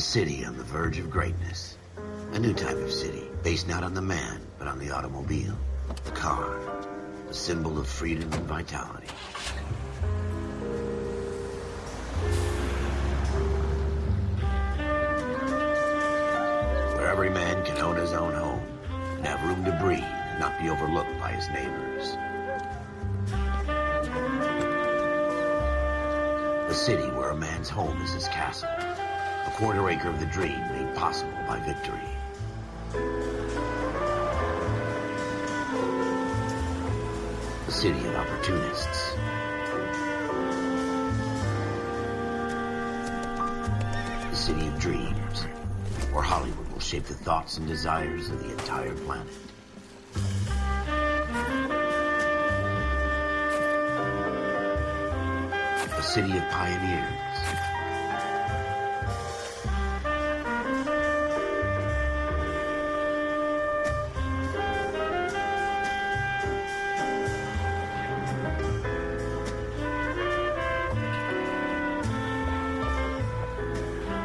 A city on the verge of greatness. A new type of city, based not on the man, but on the automobile. The car. The symbol of freedom and vitality. Where every man can own his own home and have room to breathe and not be overlooked by his neighbors. A city where a man's home is his castle. Quarter acre of the dream made possible by victory. The city of opportunists. The city of dreams, where Hollywood will shape the thoughts and desires of the entire planet. A city of pioneers.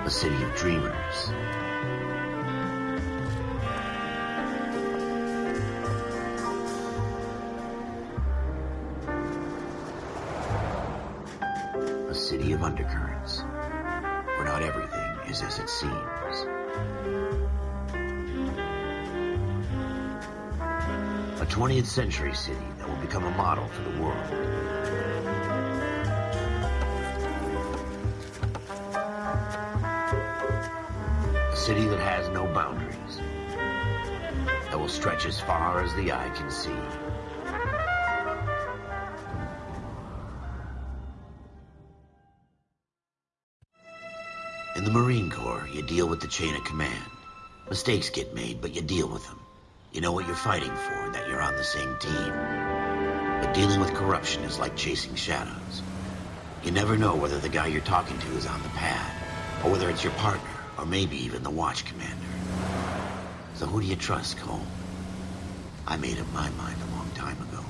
A city of dreamers. A city of undercurrents, where not everything is as it seems. A 20th century city that will become a model for the world. City that has no boundaries, that will stretch as far as the eye can see. In the Marine Corps, you deal with the chain of command. Mistakes get made, but you deal with them. You know what you're fighting for and that you're on the same team. But dealing with corruption is like chasing shadows. You never know whether the guy you're talking to is on the pad, or whether it's your partner, or maybe even the watch commander. So who do you trust, Cole? I made up my mind a long time ago.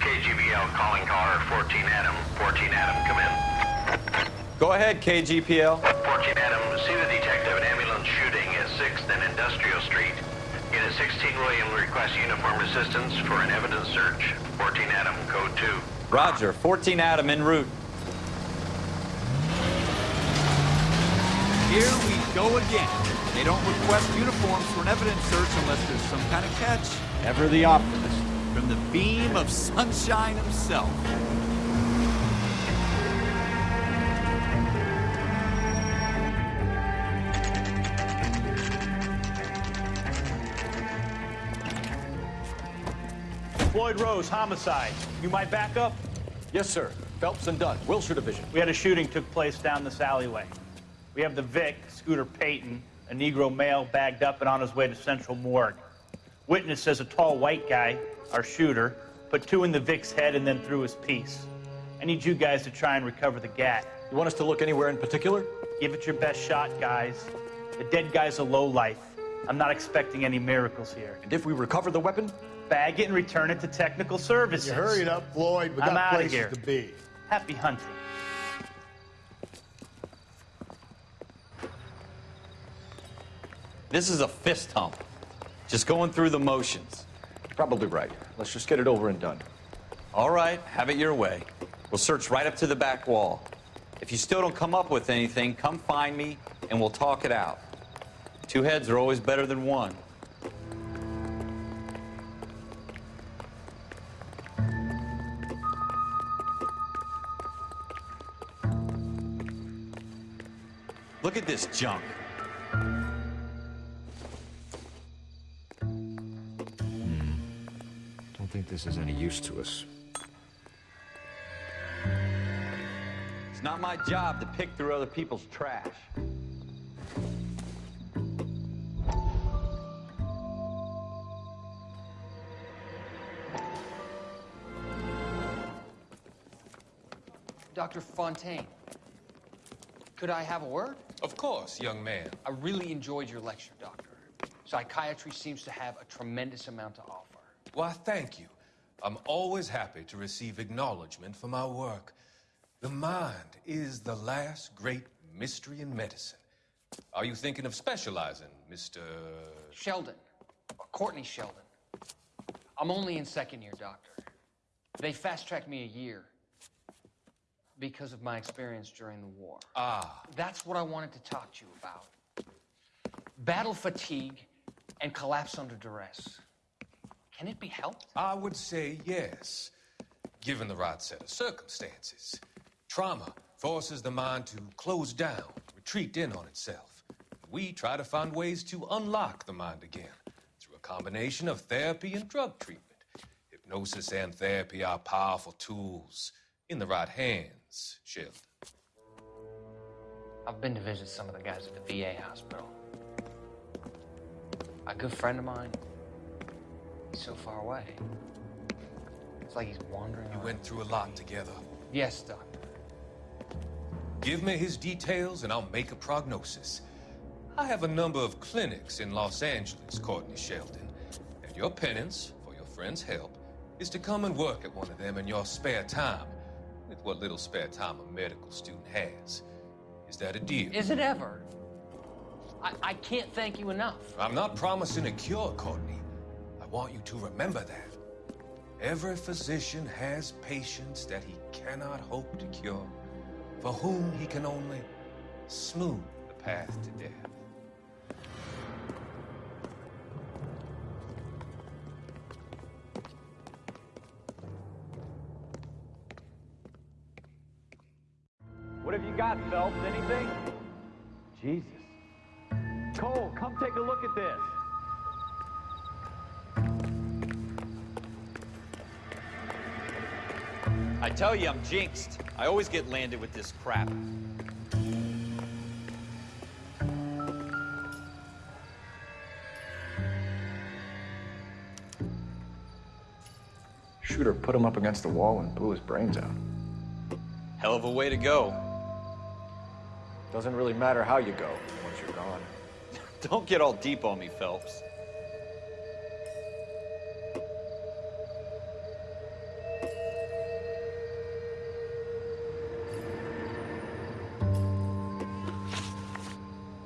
KGPL calling caller 14 Adam. 14 Adam, come in. Go ahead, KGPL. 14 Adam, see the detective. An ambulance shooting at 6th and Industrial Street. Unit 16 William requests uniform assistance for an evidence search. 14 Adam, code 2. Roger, 14 Adam en route. Here we go again. They don't request uniforms for an evidence search unless there's some kind of catch. Ever the optimist. From the beam of sunshine himself. Floyd Rose, homicide. You might back up? Yes, sir. Phelps and Dunn, Wilshire Division. We had a shooting took place down this alleyway. We have the Vic, Scooter Payton, a Negro male bagged up and on his way to Central Morgue. Witness says a tall white guy, our shooter, put two in the Vic's head and then threw his piece. I need you guys to try and recover the gat. You want us to look anywhere in particular? Give it your best shot, guys. The dead guy's a low life. I'm not expecting any miracles here. And if we recover the weapon? Bag it and return it to technical services. You hurried up, Floyd. We I'm got outta places here. to be. Happy hunting. This is a fist hump. Just going through the motions. Probably right. Let's just get it over and done. All right, have it your way. We'll search right up to the back wall. If you still don't come up with anything, come find me and we'll talk it out. Two heads are always better than one. Look at this junk. Think this is any use to us. It's not my job to pick through other people's trash. Dr. Fontaine, could I have a word? Of course, young man. I really enjoyed your lecture, Doctor. Psychiatry seems to have a tremendous amount to offer. Why, thank you. I'm always happy to receive acknowledgement for my work. The mind is the last great mystery in medicine. Are you thinking of specializing, Mr. Sheldon. Courtney Sheldon. I'm only in second year, Doctor. They fast tracked me a year because of my experience during the war. Ah, That's what I wanted to talk to you about. Battle fatigue and collapse under duress. Can it be helped? I would say yes, given the right set of circumstances. Trauma forces the mind to close down, retreat in on itself. We try to find ways to unlock the mind again through a combination of therapy and drug treatment. Hypnosis and therapy are powerful tools in the right hands, Sheldon. I've been to visit some of the guys at the VA hospital. A good friend of mine, he's so far away. It's like he's wandering You went through a lot together. Yes, Doctor. Give me his details and I'll make a prognosis. I have a number of clinics in Los Angeles, Courtney Sheldon, and your penance for your friend's help is to come and work at one of them in your spare time, with what little spare time a medical student has. Is that a deal? Is it ever? I, I can't thank you enough. I'm not promising a cure, Courtney. I want you to remember that. Every physician has patients that he cannot hope to cure, for whom he can only smooth the path to death. What have you got, Phelps? Anything? Jesus. Cole, come take a look at this. I tell you, I'm jinxed. I always get landed with this crap. Shooter put him up against the wall and blew his brains out. Hell of a way to go. Doesn't really matter how you go once you're gone. Don't get all deep on me, Phelps.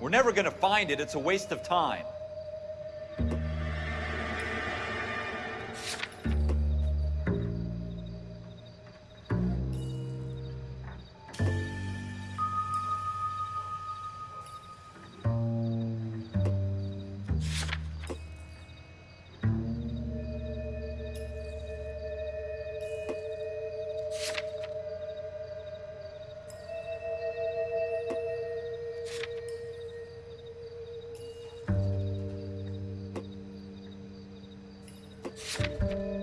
We're never gonna find it. It's a waste of time. Música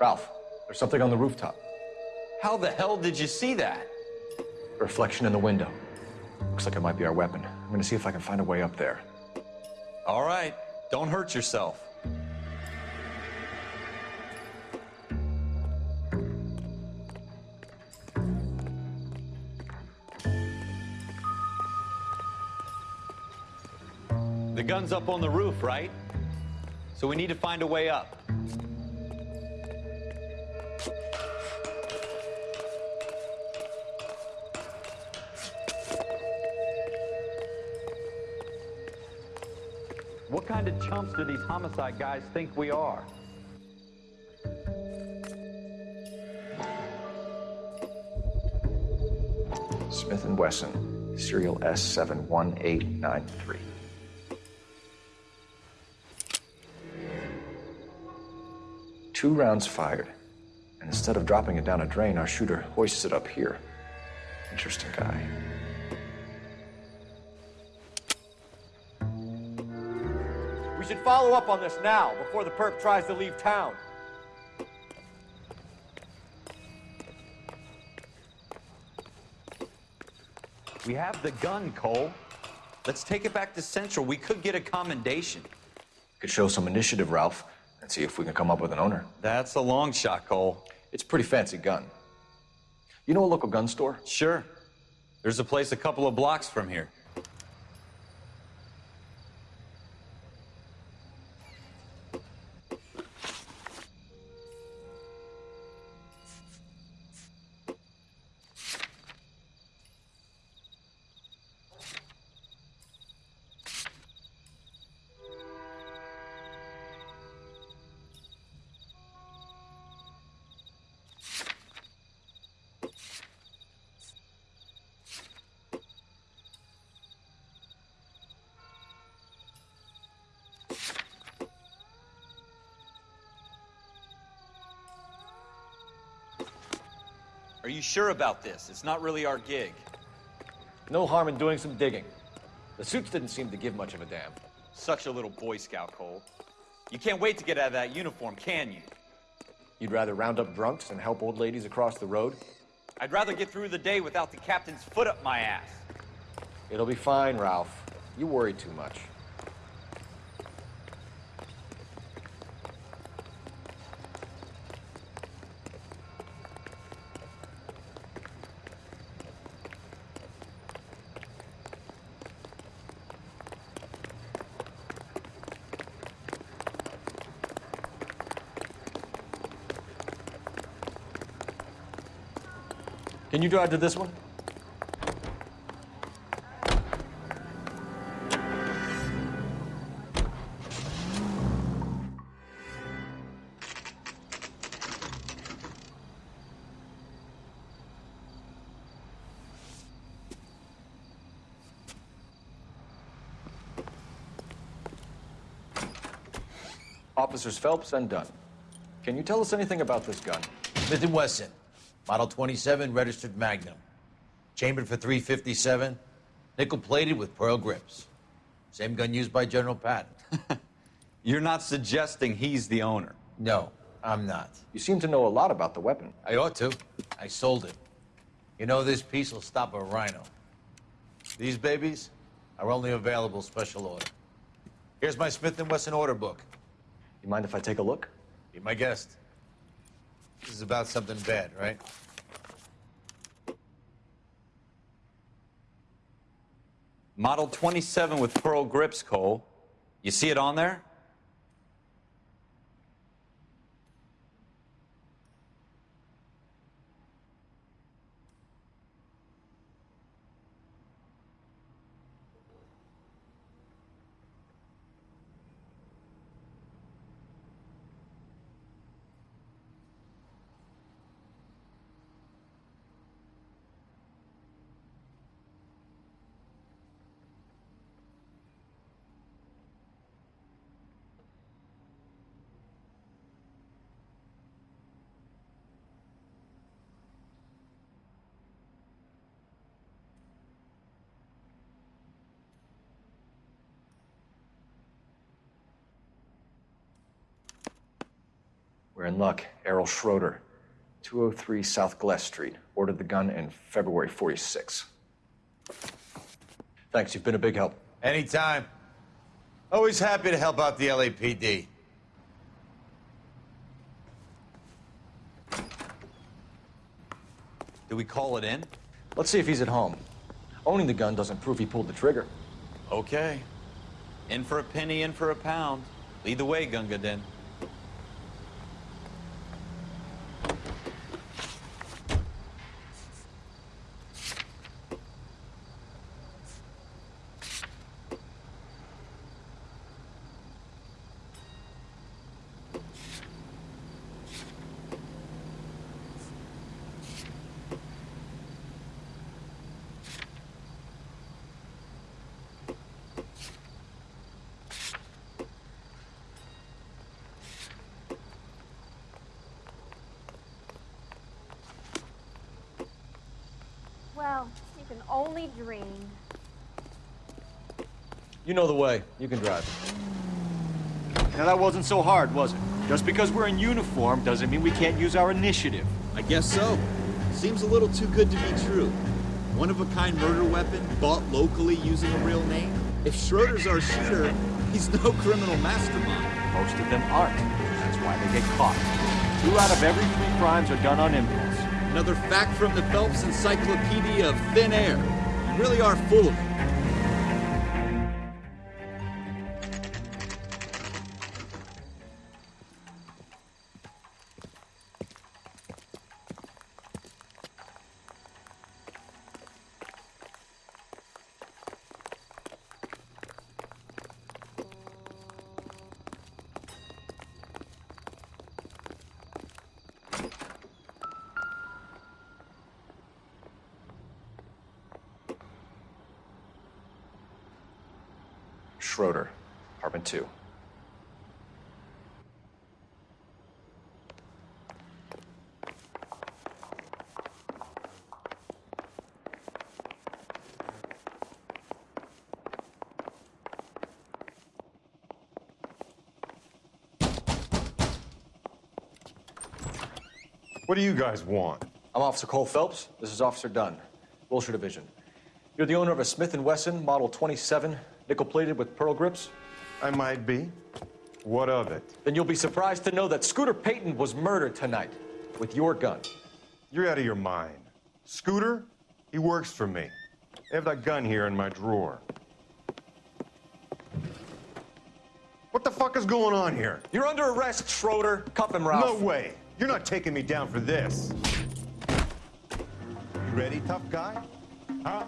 Ralph, there's something on the rooftop. How the hell did you see that? A reflection in the window. Looks like it might be our weapon. I'm gonna see if I can find a way up there. All right, don't hurt yourself. The gun's up on the roof, right? So we need to find a way up. What kind of chumps do these homicide guys think we are? Smith & Wesson, serial S71893. Two rounds fired, and instead of dropping it down a drain, our shooter hoists it up here. Interesting guy. We should follow up on this now, before the perp tries to leave town. We have the gun, Cole. Let's take it back to Central. We could get a commendation. Could show some initiative, Ralph, and see if we can come up with an owner. That's a long shot, Cole. It's a pretty fancy gun. You know a local gun store? Sure. There's a place a couple of blocks from here. Are you sure about this? It's not really our gig. No harm in doing some digging. The suits didn't seem to give much of a damn. Such a little Boy Scout, Cole. You can't wait to get out of that uniform, can you? You'd rather round up drunks and help old ladies across the road? I'd rather get through the day without the captain's foot up my ass. It'll be fine, Ralph. You worry too much. Can you drive to this one? Officers Phelps and Dunn. Can you tell us anything about this gun? Smith & Wesson, Model 27, registered Magnum. Chambered for 357, nickel-plated with pearl grips. Same gun used by General Patton. You're not suggesting he's the owner. No, I'm not. You seem to know a lot about the weapon. I ought to. I sold it. You know, this piece will stop a rhino. These babies are only available special order. Here's my Smith & Wesson order book. You mind if I take a look? Be my guest. This is about something bad, right? Model 27 with pearl grips, Cole. You see it on there? We're in luck. Errol Schroeder, 203 South Glass Street. Ordered the gun in February 46. Thanks, you've been a big help. Anytime. Always happy to help out the LAPD. Do we call it in? Let's see if he's at home. Owning the gun doesn't prove he pulled the trigger. Okay. In for a penny, in for a pound. Lead the way, Gunga Din. Oh, you can only dream. You know the way. You can drive. Now that wasn't so hard, was it? Just because we're in uniform doesn't mean we can't use our initiative. I guess so. Seems a little too good to be true. One of a kind murder weapon bought locally using a real name. If Schroeder's our shooter, he's no criminal mastermind. Most of them aren't. That's why they get caught. Two out of every three crimes are done on impulse. Another fact from the Phelps Encyclopedia of Thin Air. You really are full of it. Schroeder, apartment two. What do you guys want? I'm Officer Cole Phelps. This is Officer Dunn, Wilshire Division. You're the owner of a Smith & Wesson Model 27, nickel-plated with pearl grips? I might be. What of it? Then you'll be surprised to know that Scooter Payton was murdered tonight with your gun. You're out of your mind. Scooter? He works for me. I have that gun here in my drawer. What the fuck is going on here? You're under arrest, Schroeder. Cuff him, Ralph. No way. You're not taking me down for this. You ready, tough guy? Huh?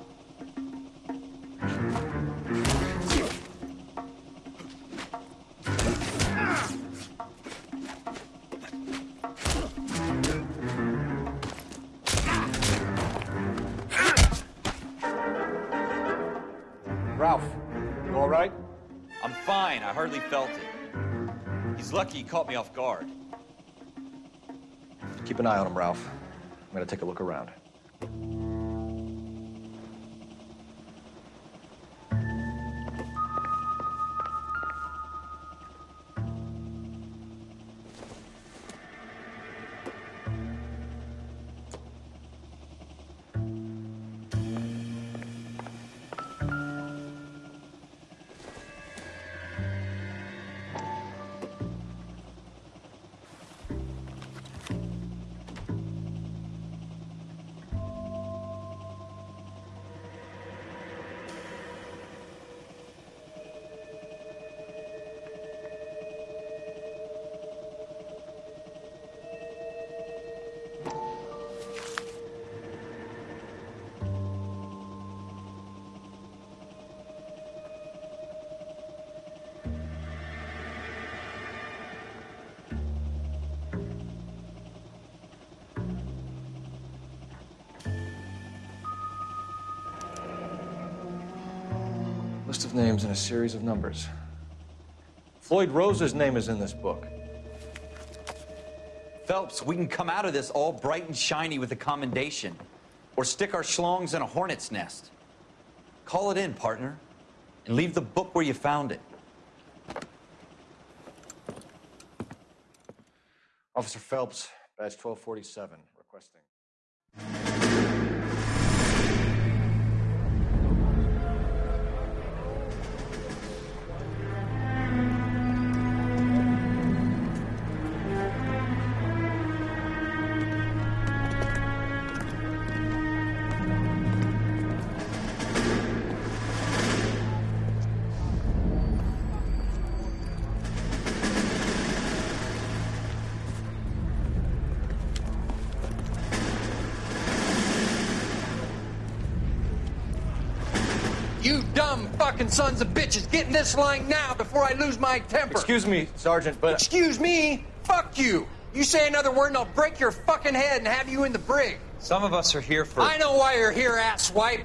Fine. Felt it. He's lucky he caught me off guard. Keep an eye on him, Ralph. I'm gonna take a look around. List of names and a series of numbers. Floyd Rose's name is in this book. Phelps, we can come out of this all bright and shiny with a commendation. Or stick our schlongs in a hornet's nest. Call it in, partner. And leave the book where you found it. Officer Phelps, badge 1247, fucking sons of bitches, get in this line now before I lose my temper. Excuse me, Sergeant, but. Excuse me? Fuck you. You say another word and I'll break your fucking head and have you in the brig. Some of us are here for. I know why you're here, asswipe.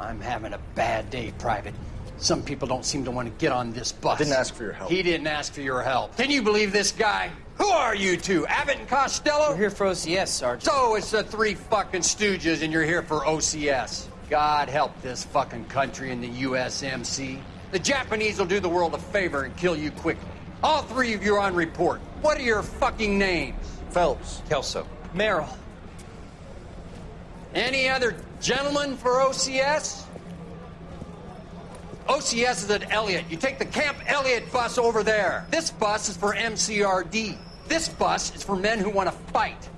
I'm having a bad day, Private. Some people don't seem to want to get on this bus. I didn't ask for your help. He didn't ask for your help. Can you believe this guy? Who are you two? Abbott and Costello? We're here for OCS, Sergeant. So it's the three fucking stooges and you're here for OCS. God help this fucking country and the USMC. The Japanese will do the world a favor and kill you quickly. All three of you are on report. What are your fucking names? Phelps. Kelso. Merrill. Any other gentlemen for OCS? OCS is at Elliott. You take the Camp Elliott bus over there. This bus is for MCRD. This bus is for men who want to fight.